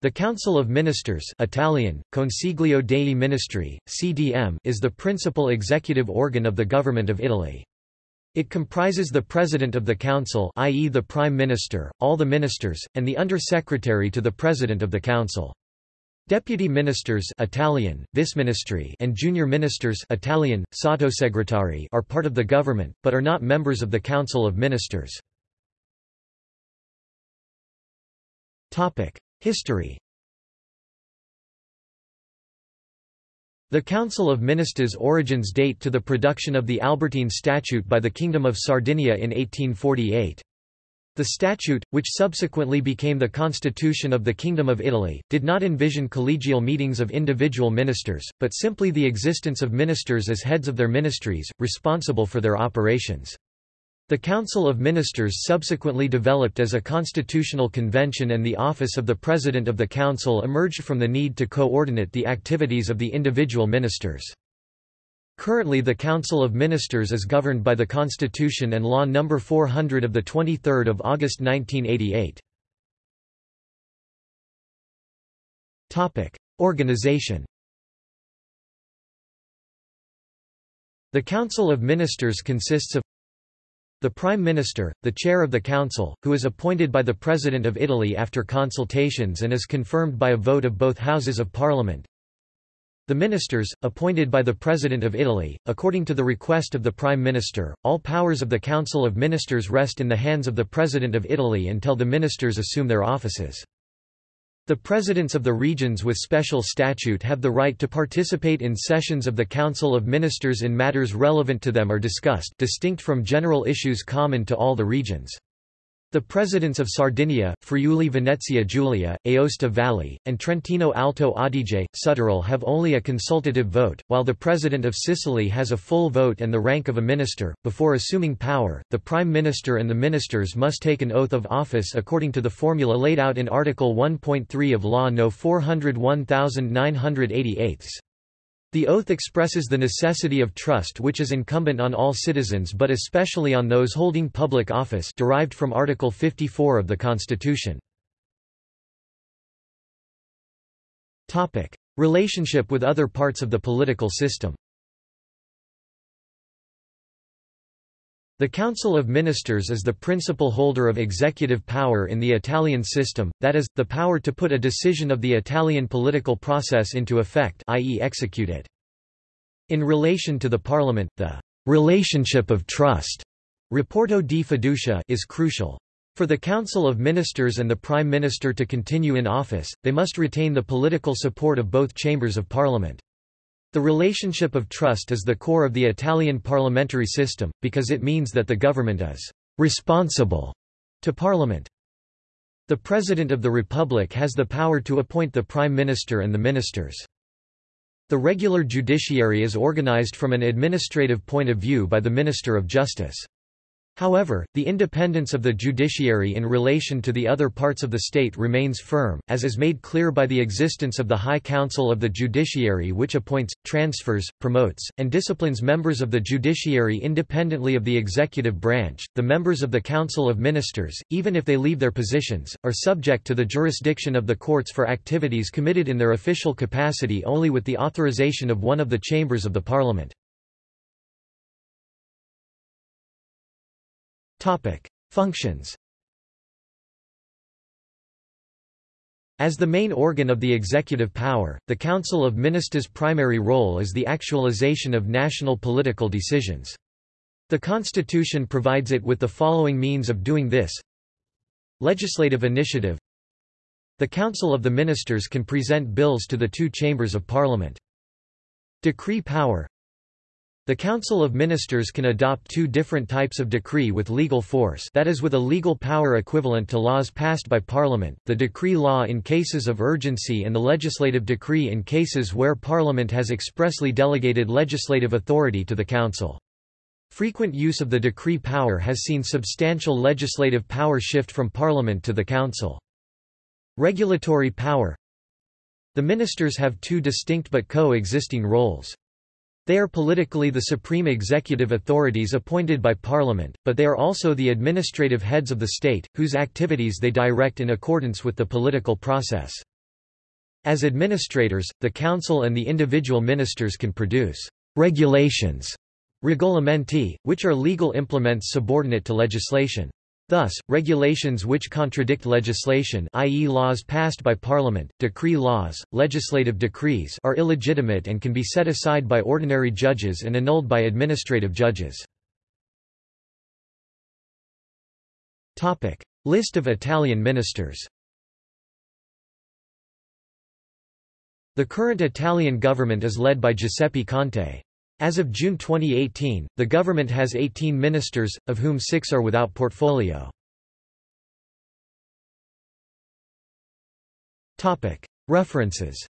The Council of Ministers Italian, Consiglio dei Ministri, CDM is the principal executive organ of the Government of Italy. It comprises the President of the Council i.e. the Prime Minister, all the ministers, and the Under-Secretary to the President of the Council. Deputy ministers Italian, Viceministri and junior ministers Italian, Sottosegretari are part of the government, but are not members of the Council of Ministers. History The Council of Ministers' origins date to the production of the Albertine Statute by the Kingdom of Sardinia in 1848. The statute, which subsequently became the constitution of the Kingdom of Italy, did not envision collegial meetings of individual ministers, but simply the existence of ministers as heads of their ministries, responsible for their operations. The Council of Ministers subsequently developed as a constitutional convention and the office of the President of the Council emerged from the need to coordinate the activities of the individual ministers. Currently the Council of Ministers is governed by the Constitution and Law No. 400 of 23 August 1988. Organization The Council of Ministers consists of the Prime Minister, the Chair of the Council, who is appointed by the President of Italy after consultations and is confirmed by a vote of both Houses of Parliament. The Ministers, appointed by the President of Italy, according to the request of the Prime Minister, all powers of the Council of Ministers rest in the hands of the President of Italy until the ministers assume their offices. The presidents of the regions with special statute have the right to participate in sessions of the Council of Ministers in matters relevant to them are discussed distinct from general issues common to all the regions. The presidents of Sardinia, Friuli Venezia Giulia, Aosta Valley, and Trentino Alto Adige, Südtirol have only a consultative vote, while the president of Sicily has a full vote and the rank of a minister. Before assuming power, the prime minister and the ministers must take an oath of office according to the formula laid out in Article 1.3 of Law No. 401988. The oath expresses the necessity of trust which is incumbent on all citizens but especially on those holding public office derived from Article 54 of the Constitution. Relationship with other parts of the political system The Council of Ministers is the principal holder of executive power in the Italian system, that is, the power to put a decision of the Italian political process into effect i.e. execute it. In relation to the Parliament, the relationship of trust Rapporto di fiducia is crucial. For the Council of Ministers and the Prime Minister to continue in office, they must retain the political support of both chambers of Parliament. The relationship of trust is the core of the Italian parliamentary system, because it means that the government is responsible to Parliament. The President of the Republic has the power to appoint the Prime Minister and the ministers. The regular judiciary is organized from an administrative point of view by the Minister of Justice. However, the independence of the judiciary in relation to the other parts of the state remains firm, as is made clear by the existence of the High Council of the Judiciary which appoints, transfers, promotes, and disciplines members of the judiciary independently of the executive branch. The members of the Council of Ministers, even if they leave their positions, are subject to the jurisdiction of the courts for activities committed in their official capacity only with the authorization of one of the chambers of the parliament. Topic: Functions. As the main organ of the executive power, the Council of Ministers' primary role is the actualization of national political decisions. The Constitution provides it with the following means of doing this Legislative initiative The Council of the Ministers can present bills to the two chambers of Parliament. Decree power the Council of Ministers can adopt two different types of decree with legal force that is with a legal power equivalent to laws passed by Parliament, the decree law in cases of urgency and the legislative decree in cases where Parliament has expressly delegated legislative authority to the Council. Frequent use of the decree power has seen substantial legislative power shift from Parliament to the Council. Regulatory power The ministers have two distinct but co-existing roles. They are politically the supreme executive authorities appointed by Parliament, but they are also the administrative heads of the state, whose activities they direct in accordance with the political process. As administrators, the council and the individual ministers can produce regulations regolamenti, which are legal implements subordinate to legislation. Thus, regulations which contradict legislation i.e. laws passed by parliament, decree laws, legislative decrees are illegitimate and can be set aside by ordinary judges and annulled by administrative judges. List of Italian ministers The current Italian government is led by Giuseppe Conte. As of June 2018, the government has 18 ministers, of whom six are without portfolio. References